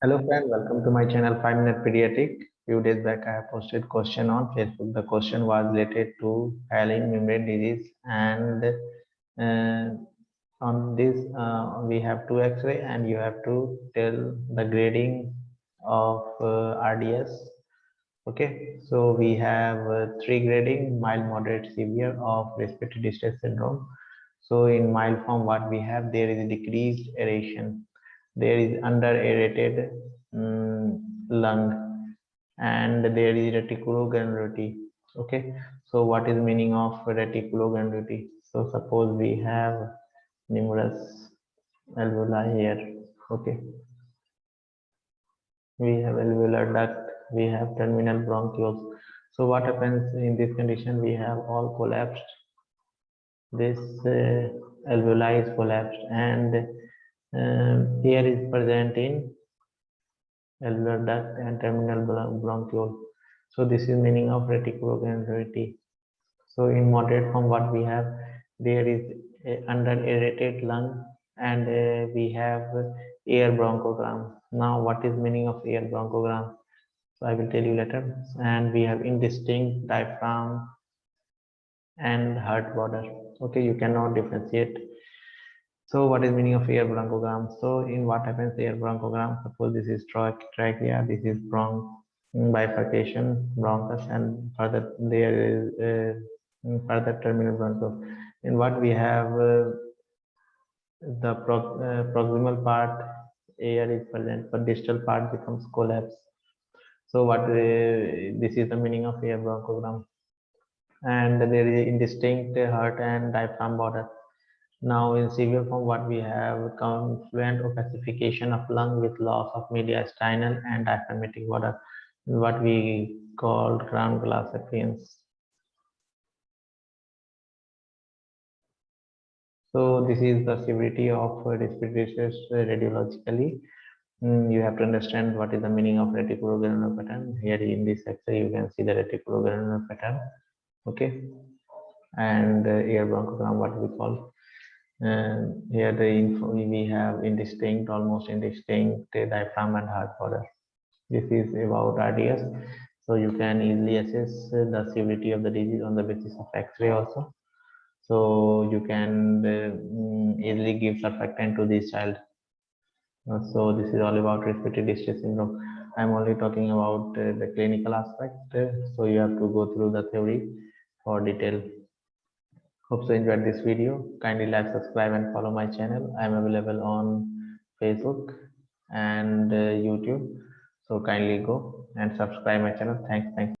Hello friend, welcome to my channel 5 Minute Pediatric. Few days back I have posted question on Facebook. The question was related to hyaline membrane disease and uh, on this uh, we have two x-ray and you have to tell the grading of uh, RDS. Okay, so we have uh, three grading mild, moderate, severe of respiratory distress syndrome. So in mild form what we have there is a decreased aeration there is under aerated um, lung and there is reticulogranularity okay? So what is meaning of reticulogranularity so suppose we have numerous alveoli here okay? We have alveolar duct we have terminal bronchioles. So what happens in this condition? We have all collapsed. This uh, alveoli is collapsed and um, here is present in alveolar duct and terminal bronchiole. So this is meaning of reticulogranularity. So in moderate form, what we have there is under aerated lung and uh, we have air bronchogram. Now, what is meaning of air bronchogram? So I will tell you later. And we have indistinct diaphragm and heart border. Okay, you cannot differentiate so what is meaning of air bronchogram? So in what happens air bronchogram? Suppose this is trachea, this is bronch bifurcation, bronchus, and further there is uh, further terminal bronchus. In what we have uh, the pro uh, proximal part air is present, but distal part becomes collapse. So what uh, this is the meaning of air bronchogram, and there is indistinct heart and diaphragm border now in severe form, what we have confluent opacification of lung with loss of mediastinal and diaphragmatic border, what we call ground glass appearance. So this is the severity of respiratory distress radiologically. Mm, you have to understand what is the meaning of reticulogranular pattern. Here in this section, you can see the reticulogranular pattern. Okay, and uh, bronchogram, what we call and here the info we have indistinct almost indistinct diaphragm and heart border this is about rds so you can easily assess the severity of the disease on the basis of x-ray also. So you can uh, easily give surfactant to this child. Uh, so this is all about respiratory distress syndrome. I'm only talking about uh, the clinical aspect. So you have to go through the theory for detail Hope you enjoyed this video. Kindly like, subscribe and follow my channel. I'm available on Facebook and uh, YouTube. So kindly go and subscribe my channel. Thanks. Thanks.